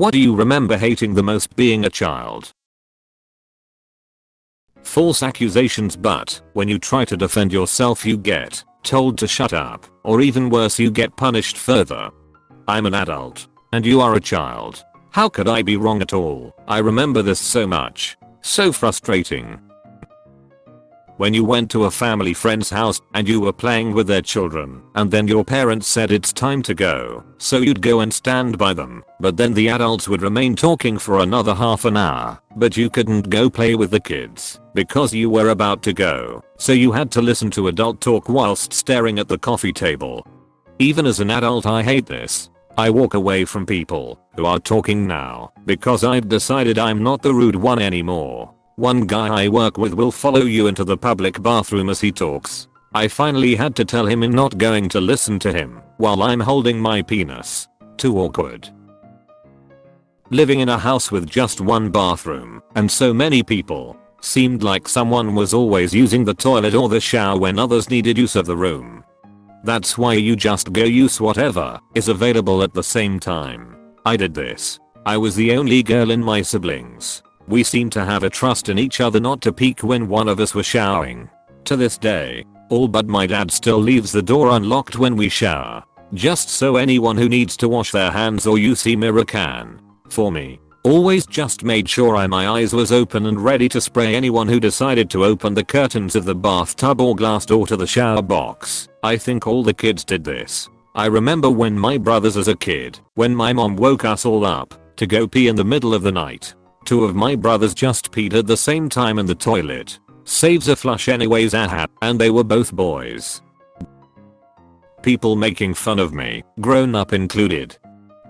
What do you remember hating the most being a child? False accusations but, when you try to defend yourself you get told to shut up, or even worse you get punished further. I'm an adult. And you are a child. How could I be wrong at all? I remember this so much. So frustrating. When you went to a family friend's house and you were playing with their children and then your parents said it's time to go, so you'd go and stand by them, but then the adults would remain talking for another half an hour, but you couldn't go play with the kids because you were about to go, so you had to listen to adult talk whilst staring at the coffee table. Even as an adult I hate this. I walk away from people who are talking now because I've decided I'm not the rude one anymore. One guy I work with will follow you into the public bathroom as he talks. I finally had to tell him I'm not going to listen to him while I'm holding my penis. Too awkward. Living in a house with just one bathroom and so many people seemed like someone was always using the toilet or the shower when others needed use of the room. That's why you just go use whatever is available at the same time. I did this. I was the only girl in my siblings we seemed to have a trust in each other not to peek when one of us was showering. To this day, all but my dad still leaves the door unlocked when we shower. Just so anyone who needs to wash their hands or use a mirror can. For me, always just made sure I my eyes was open and ready to spray anyone who decided to open the curtains of the bathtub or glass door to the shower box. I think all the kids did this. I remember when my brothers as a kid, when my mom woke us all up to go pee in the middle of the night. Two of my brothers just peed at the same time in the toilet. Saves a flush anyways aha and they were both boys. People making fun of me, grown up included.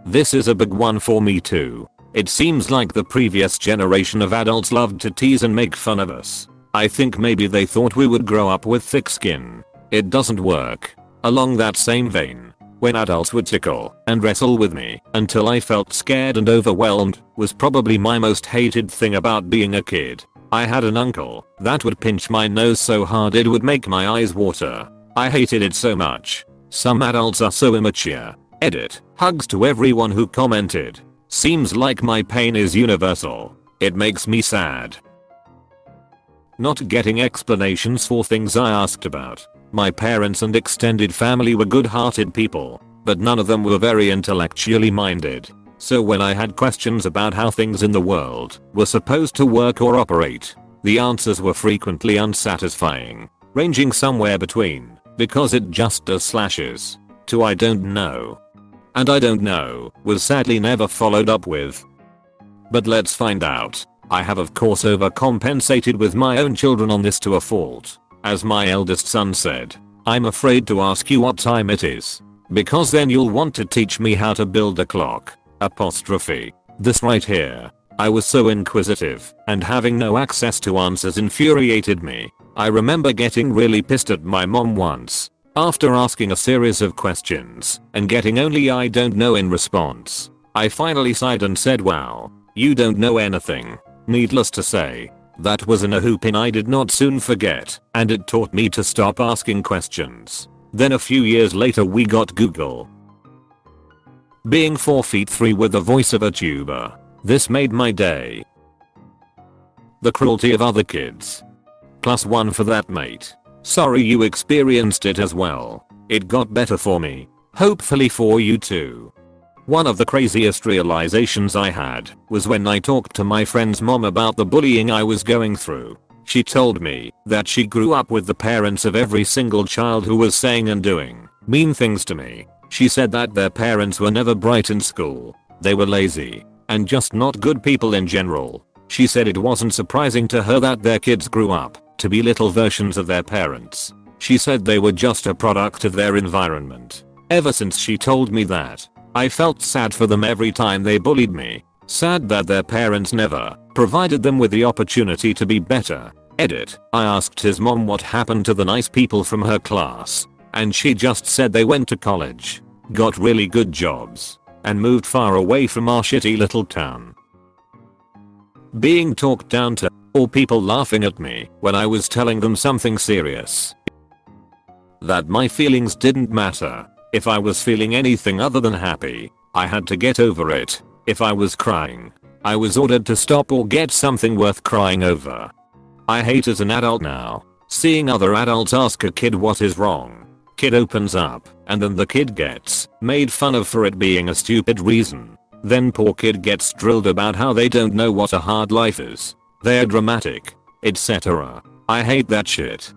This is a big one for me too. It seems like the previous generation of adults loved to tease and make fun of us. I think maybe they thought we would grow up with thick skin. It doesn't work. Along that same vein, when adults would tickle and wrestle with me until I felt scared and overwhelmed was probably my most hated thing about being a kid. I had an uncle that would pinch my nose so hard it would make my eyes water. I hated it so much. Some adults are so immature. Edit. Hugs to everyone who commented. Seems like my pain is universal. It makes me sad. Not getting explanations for things I asked about. My parents and extended family were good-hearted people, but none of them were very intellectually minded. So when I had questions about how things in the world were supposed to work or operate, the answers were frequently unsatisfying, ranging somewhere between, because it just does slashes, to I don't know. And I don't know was sadly never followed up with. But let's find out. I have of course overcompensated with my own children on this to a fault. As my eldest son said, I'm afraid to ask you what time it is. Because then you'll want to teach me how to build a clock. Apostrophe. This right here. I was so inquisitive, and having no access to answers infuriated me. I remember getting really pissed at my mom once. After asking a series of questions, and getting only I don't know in response. I finally sighed and said wow, you don't know anything. Needless to say, that was an whooping I did not soon forget, and it taught me to stop asking questions. Then a few years later we got Google. Being 4 feet 3 with the voice of a tuber. This made my day. The cruelty of other kids. Plus one for that mate. Sorry you experienced it as well. It got better for me. Hopefully for you too. One of the craziest realizations I had was when I talked to my friend's mom about the bullying I was going through. She told me that she grew up with the parents of every single child who was saying and doing mean things to me. She said that their parents were never bright in school. They were lazy and just not good people in general. She said it wasn't surprising to her that their kids grew up to be little versions of their parents. She said they were just a product of their environment. Ever since she told me that, I felt sad for them every time they bullied me. Sad that their parents never provided them with the opportunity to be better. Edit. I asked his mom what happened to the nice people from her class. And she just said they went to college, got really good jobs, and moved far away from our shitty little town. Being talked down to, or people laughing at me when I was telling them something serious. That my feelings didn't matter if I was feeling anything other than happy, I had to get over it. If I was crying, I was ordered to stop or get something worth crying over. I hate as an adult now, seeing other adults ask a kid what is wrong. Kid opens up, and then the kid gets made fun of for it being a stupid reason. Then poor kid gets drilled about how they don't know what a hard life is. They're dramatic, etc. I hate that shit.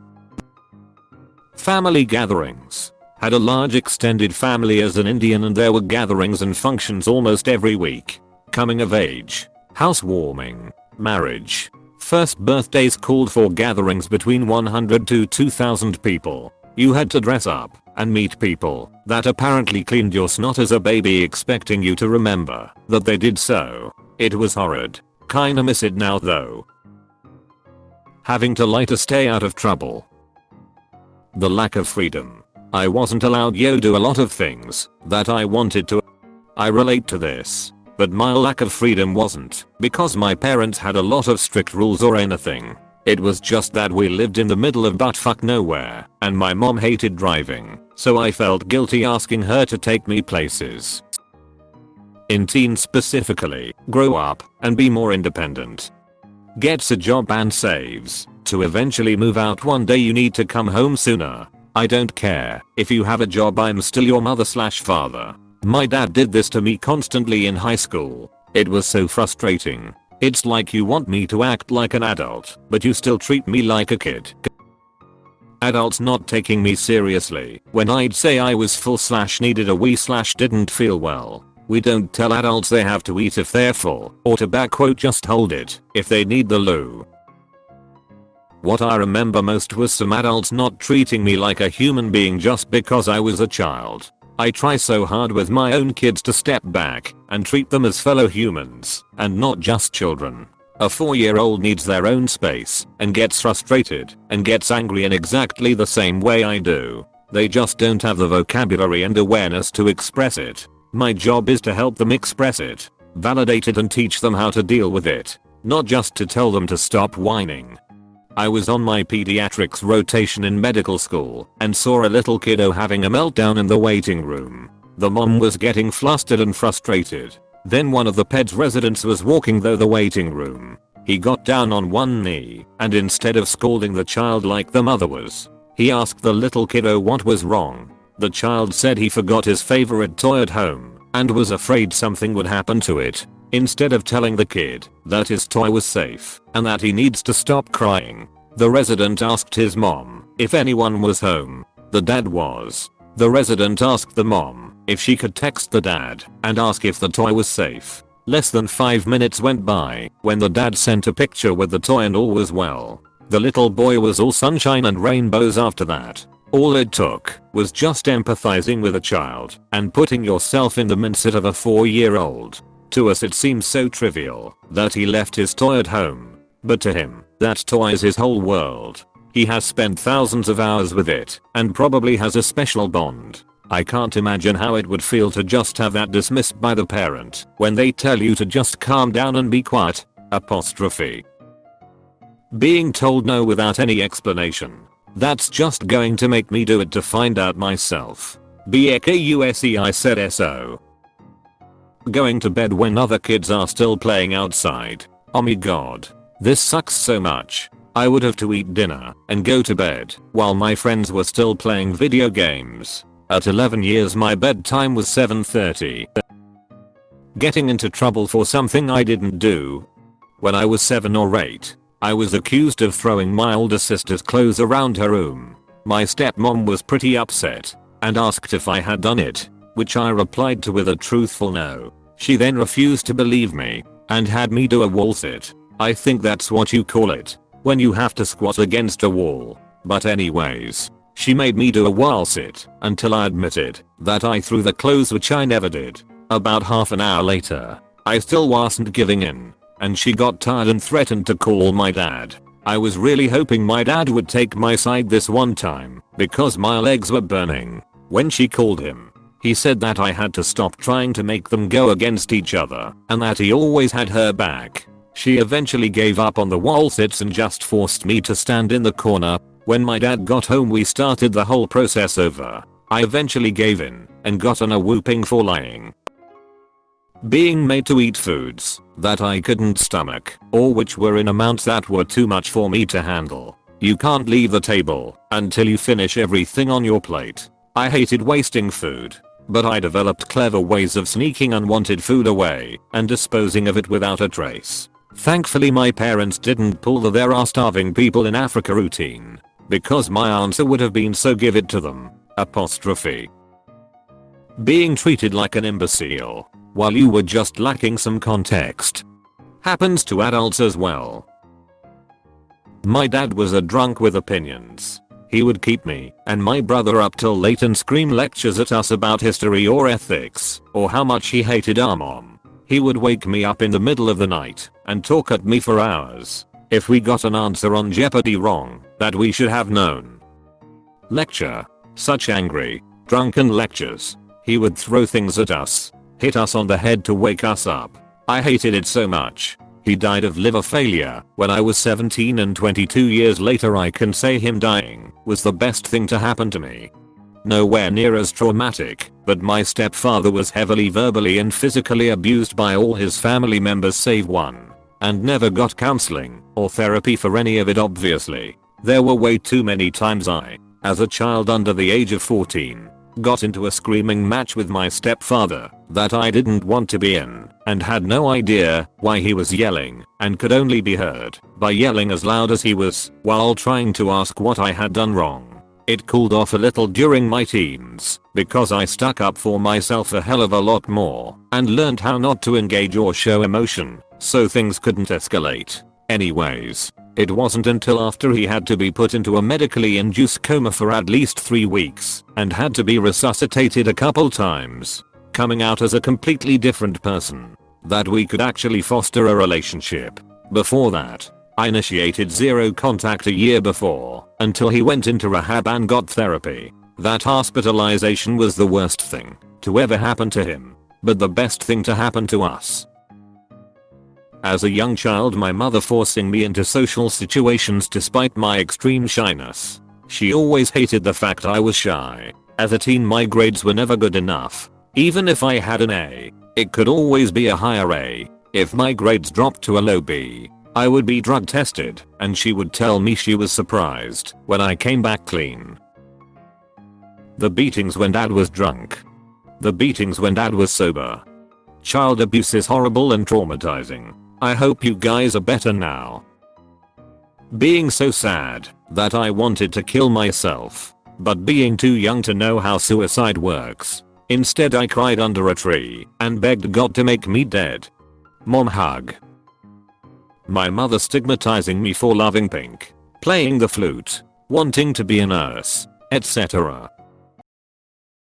Family gatherings. Had a large extended family as an Indian and there were gatherings and functions almost every week. Coming of age, housewarming, marriage. First birthdays called for gatherings between 100 to 2000 people. You had to dress up and meet people that apparently cleaned your snot as a baby expecting you to remember that they did so. It was horrid. Kinda miss it now though. Having to lie to stay out of trouble. The lack of freedom. I wasn't allowed yo do a lot of things that I wanted to. I relate to this. But my lack of freedom wasn't because my parents had a lot of strict rules or anything. It was just that we lived in the middle of buttfuck nowhere, and my mom hated driving, so I felt guilty asking her to take me places. In teens specifically, grow up and be more independent. Gets a job and saves. To eventually move out one day you need to come home sooner. I don't care if you have a job I'm still your mother slash father. My dad did this to me constantly in high school. It was so frustrating. It's like you want me to act like an adult, but you still treat me like a kid. Adults not taking me seriously when I'd say I was full slash needed a wee slash didn't feel well. We don't tell adults they have to eat if they're full or to back quote just hold it if they need the loo. What I remember most was some adults not treating me like a human being just because I was a child. I try so hard with my own kids to step back and treat them as fellow humans and not just children. A 4 year old needs their own space and gets frustrated and gets angry in exactly the same way I do. They just don't have the vocabulary and awareness to express it. My job is to help them express it, validate it and teach them how to deal with it, not just to tell them to stop whining. I was on my pediatrics rotation in medical school and saw a little kiddo having a meltdown in the waiting room. The mom was getting flustered and frustrated. Then one of the PEDS residents was walking through the waiting room. He got down on one knee and instead of scolding the child like the mother was, he asked the little kiddo what was wrong. The child said he forgot his favorite toy at home and was afraid something would happen to it Instead of telling the kid that his toy was safe and that he needs to stop crying, the resident asked his mom if anyone was home. The dad was. The resident asked the mom if she could text the dad and ask if the toy was safe. Less than 5 minutes went by when the dad sent a picture with the toy and all was well. The little boy was all sunshine and rainbows after that. All it took was just empathizing with a child and putting yourself in the mindset of a 4 year old. To us it seems so trivial that he left his toy at home. But to him, that toy is his whole world. He has spent thousands of hours with it and probably has a special bond. I can't imagine how it would feel to just have that dismissed by the parent when they tell you to just calm down and be quiet. Apostrophe. Being told no without any explanation. That's just going to make me do it to find out myself. BAKUSE I said SO. Going to bed when other kids are still playing outside. Oh my god. This sucks so much. I would have to eat dinner and go to bed while my friends were still playing video games. At 11 years my bedtime was 7.30. Getting into trouble for something I didn't do. When I was 7 or 8, I was accused of throwing my older sister's clothes around her room. My stepmom was pretty upset and asked if I had done it which I replied to with a truthful no. She then refused to believe me and had me do a wall sit. I think that's what you call it when you have to squat against a wall. But anyways, she made me do a wall sit until I admitted that I threw the clothes which I never did. About half an hour later, I still wasn't giving in and she got tired and threatened to call my dad. I was really hoping my dad would take my side this one time because my legs were burning. When she called him, he said that I had to stop trying to make them go against each other and that he always had her back. She eventually gave up on the wall sits and just forced me to stand in the corner. When my dad got home we started the whole process over. I eventually gave in and got on a whooping for lying. Being made to eat foods that I couldn't stomach or which were in amounts that were too much for me to handle. You can't leave the table until you finish everything on your plate. I hated wasting food, but I developed clever ways of sneaking unwanted food away and disposing of it without a trace. Thankfully my parents didn't pull the there are starving people in Africa routine, because my answer would have been so give it to them. Apostrophe. Being treated like an imbecile while you were just lacking some context. Happens to adults as well. My dad was a drunk with opinions. He would keep me and my brother up till late and scream lectures at us about history or ethics or how much he hated our mom. He would wake me up in the middle of the night and talk at me for hours if we got an answer on Jeopardy wrong that we should have known. Lecture. Such angry, drunken lectures. He would throw things at us hit us on the head to wake us up. I hated it so much. He died of liver failure when I was 17 and 22 years later I can say him dying was the best thing to happen to me. Nowhere near as traumatic, but my stepfather was heavily verbally and physically abused by all his family members save one. And never got counseling or therapy for any of it obviously. There were way too many times I, as a child under the age of 14, got into a screaming match with my stepfather that I didn't want to be in and had no idea why he was yelling and could only be heard by yelling as loud as he was while trying to ask what I had done wrong. It cooled off a little during my teens because I stuck up for myself a hell of a lot more and learned how not to engage or show emotion so things couldn't escalate. Anyways, it wasn't until after he had to be put into a medically induced coma for at least 3 weeks and had to be resuscitated a couple times, coming out as a completely different person, that we could actually foster a relationship. Before that, I initiated zero contact a year before until he went into rehab and got therapy. That hospitalization was the worst thing to ever happen to him, but the best thing to happen to us. As a young child my mother forcing me into social situations despite my extreme shyness. She always hated the fact I was shy. As a teen my grades were never good enough. Even if I had an A, it could always be a higher A. If my grades dropped to a low B, I would be drug tested and she would tell me she was surprised when I came back clean. The beatings when dad was drunk. The beatings when dad was sober. Child abuse is horrible and traumatizing. I hope you guys are better now. Being so sad that I wanted to kill myself, but being too young to know how suicide works. Instead I cried under a tree and begged God to make me dead. Mom hug. My mother stigmatizing me for loving pink, playing the flute, wanting to be a nurse, etc.